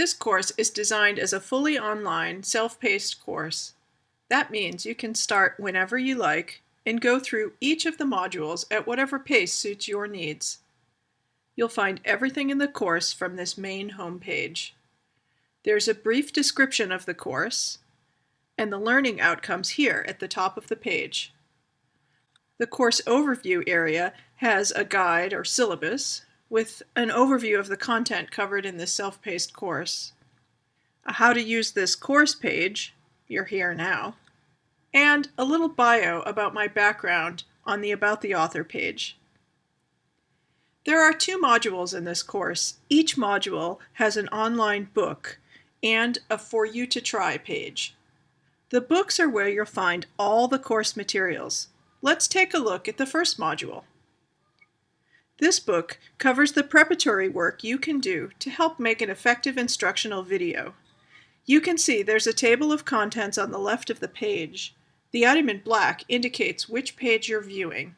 This course is designed as a fully online, self-paced course. That means you can start whenever you like and go through each of the modules at whatever pace suits your needs. You'll find everything in the course from this main homepage. There's a brief description of the course and the learning outcomes here at the top of the page. The course overview area has a guide or syllabus with an overview of the content covered in this self-paced course, a how to use this course page, you're here now, and a little bio about my background on the About the Author page. There are two modules in this course. Each module has an online book and a For You to Try page. The books are where you'll find all the course materials. Let's take a look at the first module. This book covers the preparatory work you can do to help make an effective instructional video. You can see there's a table of contents on the left of the page. The item in black indicates which page you're viewing.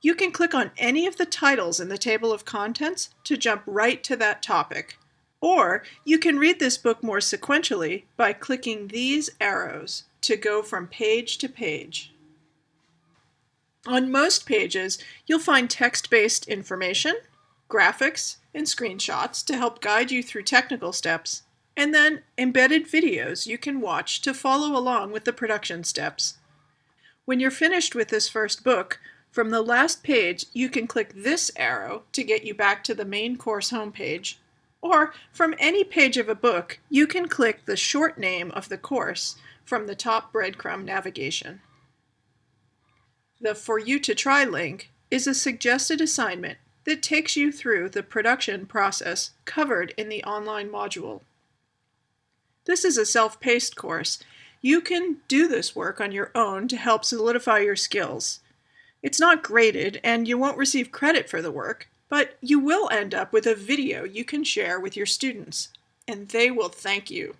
You can click on any of the titles in the table of contents to jump right to that topic. Or you can read this book more sequentially by clicking these arrows to go from page to page. On most pages, you'll find text-based information, graphics, and screenshots to help guide you through technical steps, and then embedded videos you can watch to follow along with the production steps. When you're finished with this first book, from the last page you can click this arrow to get you back to the main course homepage, or from any page of a book you can click the short name of the course from the top breadcrumb navigation. The For You to Try link is a suggested assignment that takes you through the production process covered in the online module. This is a self-paced course. You can do this work on your own to help solidify your skills. It's not graded and you won't receive credit for the work, but you will end up with a video you can share with your students, and they will thank you.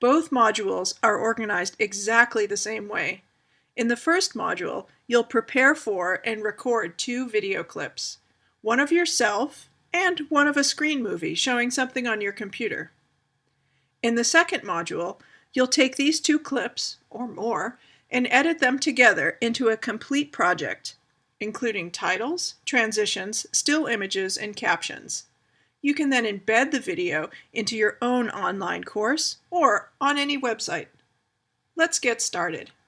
Both modules are organized exactly the same way, in the first module, you'll prepare for and record two video clips, one of yourself and one of a screen movie showing something on your computer. In the second module, you'll take these two clips, or more, and edit them together into a complete project, including titles, transitions, still images, and captions. You can then embed the video into your own online course or on any website. Let's get started.